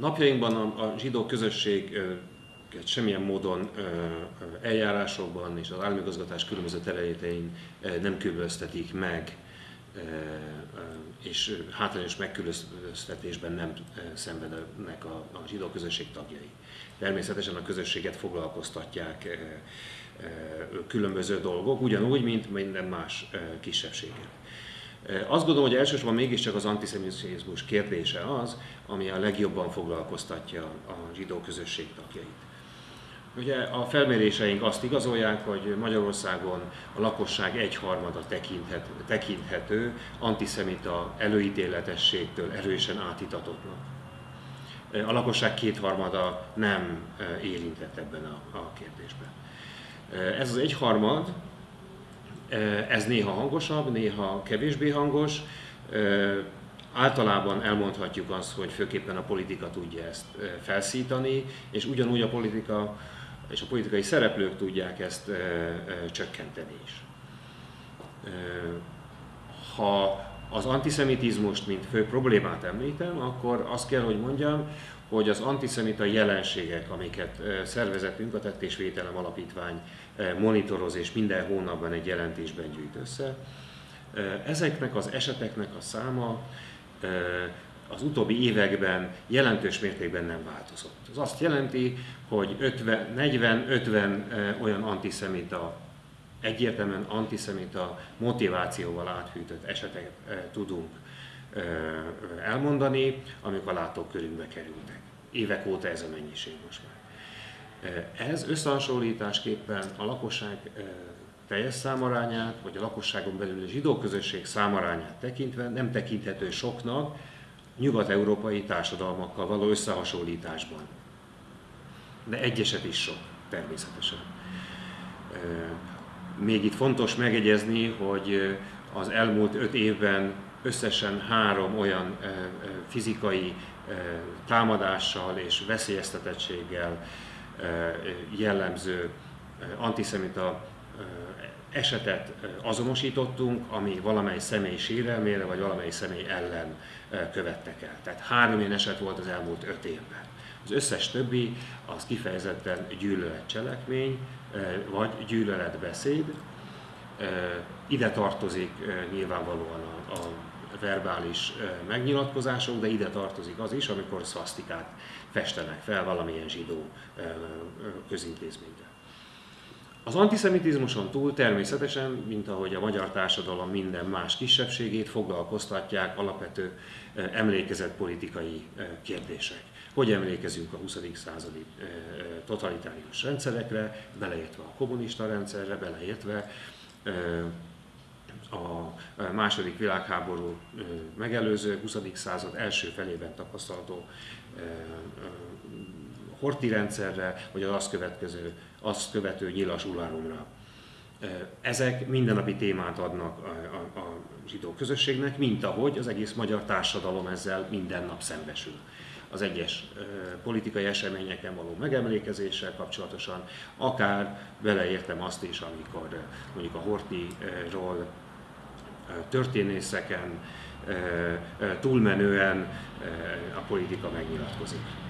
Napjainkban a, zsidó közösség semmilyen módon eljárásokban és az államigazgatás különböző területein nem különböztetik meg, és hátrányos megkülönböztetésben nem szenvednek a, a zsidó közösség tagjai. Természetesen a közösséget foglalkoztatják különböző dolgok, ugyanúgy, mint minden más kisebbséget. Azt gondolom, hogy elsősorban mégiscsak az antiszemitizmus kérdése az, ami a legjobban foglalkoztatja a zsidó közösség tagjait. Ugye a felméréseink azt igazolják, hogy Magyarországon a lakosság egyharmada tekinthet, tekinthető antiszemita előítéletességtől erősen átitatottnak. A lakosság kétharmada nem érintett ebben a, a kérdésben. Ez az egyharmad, ez néha hangosabb, néha kevésbé hangos. Általában elmondhatjuk azt, hogy főképpen a politika tudja ezt felszítani, és ugyanúgy a politika és a politikai szereplők tudják ezt csökkenteni is. Ha az antiszemitizmust, mint fő problémát említem, akkor azt kell, hogy mondjam, hogy az antiszemita jelenségek, amiket szervezetünk, a Tettésvételem Alapítvány monitoroz és minden hónapban egy jelentésben gyűjt össze, ezeknek az eseteknek a száma az utóbbi években jelentős mértékben nem változott. Ez azt jelenti, hogy 40-50 olyan antiszemita, egyértelműen antiszemita motivációval átfűtött esetet tudunk elmondani, amik a látókörünkbe kerültek. Évek óta ez a mennyiség most már. Ez összehasonlításképpen a lakosság teljes számarányát, vagy a lakosságon belül a zsidó közösség számarányát tekintve nem tekinthető soknak nyugat-európai társadalmakkal való összehasonlításban. De egyeset is sok, természetesen. Még itt fontos megegyezni, hogy az elmúlt öt évben összesen három olyan fizikai támadással és veszélyeztetettséggel jellemző antiszemita esetet azonosítottunk, ami valamely személy sérelmére vagy valamely személy ellen követtek el. Tehát három ilyen eset volt az elmúlt öt évben. Az összes többi az kifejezetten gyűlöletcselekmény vagy gyűlöletbeszéd. Ide tartozik nyilvánvalóan a, a verbális megnyilatkozások, de ide tartozik az is, amikor szvasztikát festenek fel valamilyen zsidó közintézményre. Az antiszemitizmuson túl természetesen, mint ahogy a magyar társadalom minden más kisebbségét foglalkoztatják alapvető emlékezetpolitikai politikai Hogy emlékezünk a 20. századi totalitárius rendszerekre, beleértve a kommunista rendszerre, beleértve a második világháború megelőző 20. század első felében tapasztalható horti rendszerre, vagy az azt, következő, azt követő nyilas uránumra. Ezek mindennapi témát adnak a, a, a zsidó közösségnek, mint ahogy az egész magyar társadalom ezzel minden nap szembesül. Az egyes politikai eseményeken való megemlékezéssel kapcsolatosan, akár beleértem azt is, amikor mondjuk a Hortiról történészeken túlmenően a politika megnyilatkozik.